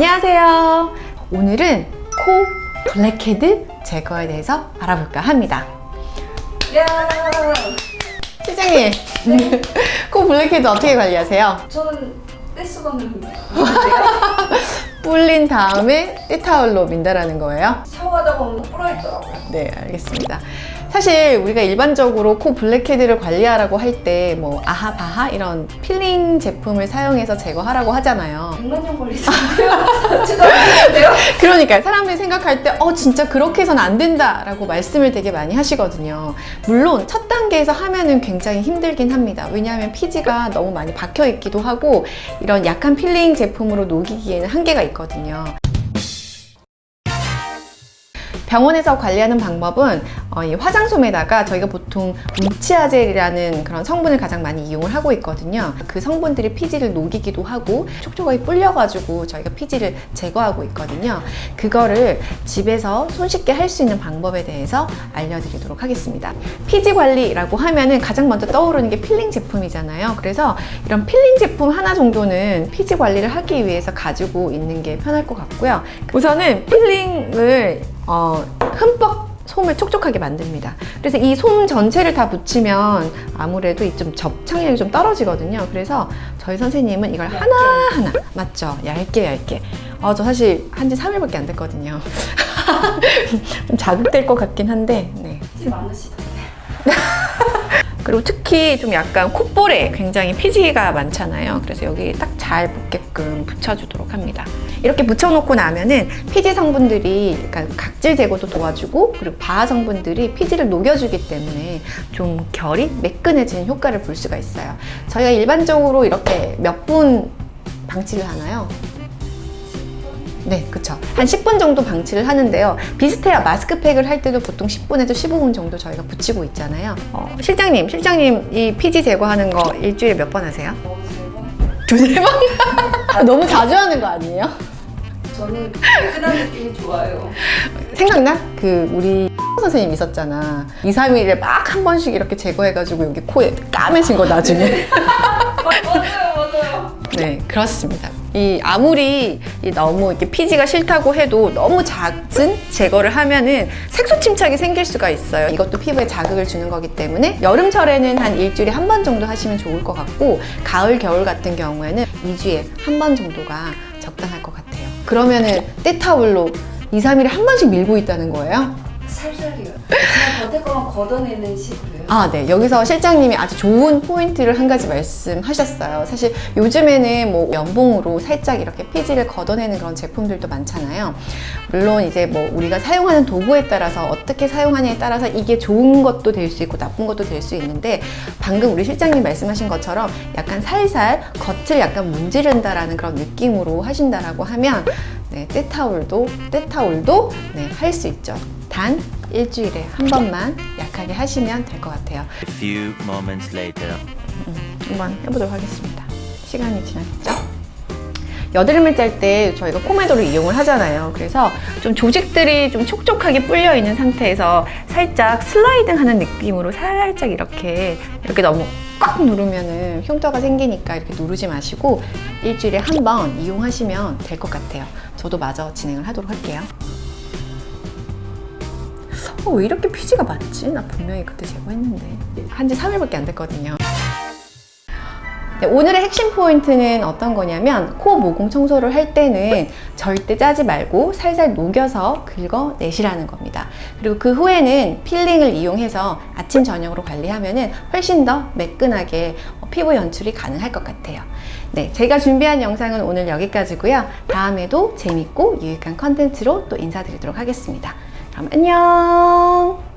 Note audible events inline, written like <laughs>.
안녕하세요. 오늘은 코 블랙헤드 제거에 대해서 알아볼까 합니다. 야, 실장님, 코 블랙헤드 어떻게 관리하세요? 저는 떼수건을. <laughs> 불린 다음에 떼타올로 민다라는 거예요? 샤워하다 보면 불어있더라고요. 네, 알겠습니다. 사실 우리가 일반적으로 코 blackhead를 관리하라고 할 때 뭐 AHA BHA 이런 필링 제품을 사용해서 제거하라고 하잖아요. 100만 년 걸리잖아요. <laughs> 제가 모르는데요. 그러니까 사람들이 생각할 때 어 진짜 그렇게 해서는 안 된다 라고 말씀을 되게 많이 하시거든요. 물론 첫 단계에서 하면은 굉장히 힘들긴 합니다. 왜냐하면 피지가 너무 많이 박혀 있기도 하고 이런 약한 필링 제품으로 녹이기에는 한계가 있거든요. 병원에서 관리하는 방법은 어, 이 화장솜에다가 저희가 보통 울치아젤이라는 그런 성분을 가장 많이 이용을 하고 있거든요. 그 성분들이 피지를 녹이기도 하고 촉촉하게 불려가지고 저희가 피지를 제거하고 있거든요. 그거를 집에서 손쉽게 할 수 있는 방법에 대해서 알려드리도록 하겠습니다. 피지 관리라고 하면은 가장 먼저 떠오르는 게 필링 제품이잖아요. 그래서 이런 필링 제품 하나 정도는 피지 관리를 하기 위해서 가지고 있는 게 편할 것 같고요. 우선은 peeling을 어, 흠뻑 솜을 촉촉하게 만듭니다. 그래서 이 솜 전체를 다 붙이면 아무래도 이좀 접착력이 좀 떨어지거든요. 그래서 저희 선생님은 이걸 하나하나, 맞죠? 얇게 얇게. 어, 저 사실 한지 3일밖에 안 됐거든요. <laughs> 좀 자극될 것 같긴 한데, 네. 피 많으시던데. <laughs> 그리고 특히 좀 약간 콧볼에 굉장히 피지가 많잖아요. 그래서 여기 딱 잘 붙게끔 붙여주도록 합니다. 이렇게 붙여놓고 나면은 피지 성분들이 약간 각질 제거도 도와주고 그리고 바하 성분들이 피지를 녹여주기 때문에 좀 결이 매끈해지는 효과를 볼 수가 있어요. 저희가 일반적으로 이렇게 몇 분 방치를 하나요? 네, 그쵸. 한 10분 정도 방치를 하는데요. 비슷해요. 마스크팩을 할 때도 보통 10분에서 15분 정도 저희가 붙이고 있잖아요. 어, 실장님, 실장님 이 피지 제거하는 거 일주일에 몇 번 하세요? 어, 두세 번? <laughs> 너무 자주 하는 거 아니에요? 저는 매끈한 느낌이 좋아요. 생각나? 그 우리 선생님 있었잖아. 2, 3일에 막 한 번씩 이렇게 제거해가지고 여기 코에 까매진 거 나중에. <laughs> 맞아요, 맞아요. 네, 그렇습니다. 이 아무리 이 너무 이렇게 피지가 싫다고 해도 너무 잦은 제거를 하면은 색소 침착이 생길 수가 있어요. 이것도 피부에 자극을 주는 거기 때문에 여름철에는 한 일주일에 한 번 정도 하시면 좋을 것 같고 가을, 겨울 같은 경우에는 2주에 한 번 정도가 적당할 것 같아요. 그러면은 때타올로 2, 3일에 한 번씩 밀고 있다는 거예요? 살살이요. 그냥 겉에 거만 걷어내는 식으로요. 아, 네. 여기서 실장님이 아주 좋은 포인트를 한 가지 말씀하셨어요. 사실 요즘에는 뭐 면봉으로 살짝 이렇게 피지를 걷어내는 그런 제품들도 많잖아요. 물론 이제 뭐 우리가 사용하는 도구에 따라서 어떻게 사용하냐에 따라서 이게 좋은 것도 될 수 있고 나쁜 것도 될 수 있는데 방금 우리 실장님 말씀하신 것처럼 약간 살살 겉을 약간 문지른다라는 그런 느낌으로 하신다라고 하면 네, 때타올도 때타올도 네, 할 수 있죠. 단 일주일에 한 번만 약하게 하시면 될 것 같아요. A few moments later. 한번 해보도록 하겠습니다. 시간이 지났죠? 여드름을 짤 때 저희가 포메도를 이용을 하잖아요. 그래서 좀 조직들이 좀 촉촉하게 불려 있는 상태에서 살짝 슬라이딩 하는 느낌으로 살짝 이렇게 이렇게 너무 꽉 누르면은 흉터가 생기니까 이렇게 누르지 마시고 일주일에 한 번 이용하시면 될 것 같아요. 저도 마저 진행을 하도록 할게요. 어, 왜 이렇게 피지가 많지? 나 분명히 그때 제거했는데. 한지 3일밖에 안 됐거든요. 네, 오늘의 핵심 포인트는 어떤 거냐면 코 모공 청소를 할 때는 절대 짜지 말고 살살 녹여서 긁어내시라는 겁니다. 그리고 그 후에는 peeling을 이용해서 아침 저녁으로 관리하면 훨씬 더 매끈하게 어, 피부 연출이 가능할 것 같아요. 네, 제가 준비한 영상은 오늘 여기까지고요. 다음에도 재밌고 유익한 컨텐츠로 또 인사드리도록 하겠습니다. 그럼 안녕!